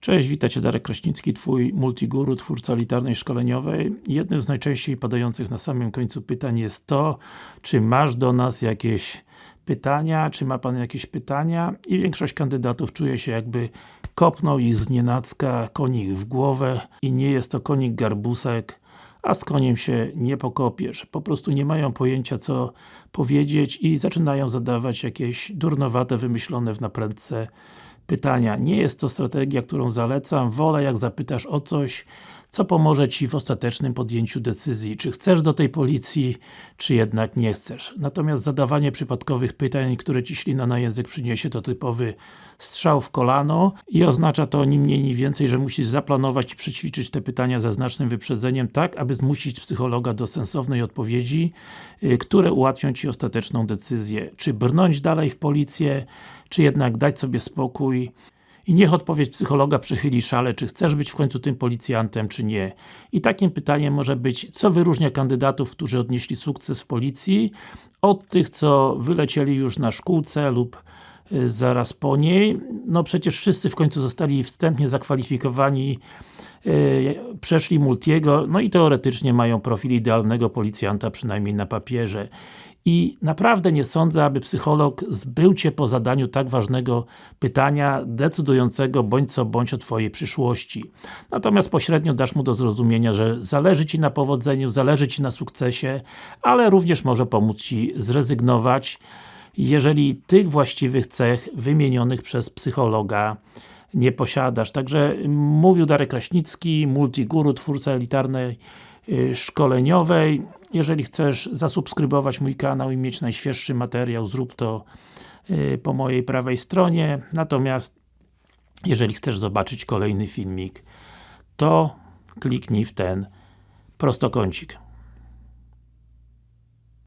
Cześć, witajcie Darek Kraśnicki, Twój multiguru, twórca elitarnej szkoleniowej. Jednym z najczęściej padających na samym końcu pytań jest to, czy masz do nas jakieś pytania, czy ma Pan jakieś pytania i większość kandydatów czuje się jakby kopnął ich z nienacka konik w głowę i nie jest to konik garbusek, a z koniem się nie pokopiesz. Po prostu nie mają pojęcia co powiedzieć i zaczynają zadawać jakieś durnowate, wymyślone w naprędce pytania. Nie jest to strategia, którą zalecam. Wolę jak zapytasz o coś, co pomoże Ci w ostatecznym podjęciu decyzji, czy chcesz do tej policji, czy jednak nie chcesz. Natomiast zadawanie przypadkowych pytań, które Ci ślina na język przyniesie, to typowy strzał w kolano i oznacza to ni mniej, ni więcej, że musisz zaplanować i przećwiczyć te pytania ze znacznym wyprzedzeniem, tak aby zmusić psychologa do sensownej odpowiedzi, yy, które ułatwią Ci ostateczną decyzję. Czy brnąć dalej w policję, czy jednak dać sobie spokój i niech odpowiedź psychologa przychyli szale, czy chcesz być w końcu tym policjantem, czy nie. I takim pytaniem może być, co wyróżnia kandydatów, którzy odnieśli sukces w policji, od tych, co wylecieli już na szkółce lub y, zaraz po niej. No przecież wszyscy w końcu zostali wstępnie zakwalifikowani przeszli Multiego, no i teoretycznie mają profil idealnego policjanta, przynajmniej na papierze. I naprawdę nie sądzę, aby psycholog zbył Cię po zadaniu tak ważnego pytania, decydującego bądź co bądź o Twojej przyszłości. Natomiast pośrednio dasz mu do zrozumienia, że zależy Ci na powodzeniu, zależy Ci na sukcesie, ale również może pomóc Ci zrezygnować, jeżeli tych właściwych cech wymienionych przez psychologa nie posiadasz. Także mówił Darek Kraśnicki, multiguru, twórca elitarnej y, szkoleniowej. Jeżeli chcesz zasubskrybować mój kanał i mieć najświeższy materiał, zrób to y, po mojej prawej stronie. Natomiast jeżeli chcesz zobaczyć kolejny filmik, to kliknij w ten prostokącik.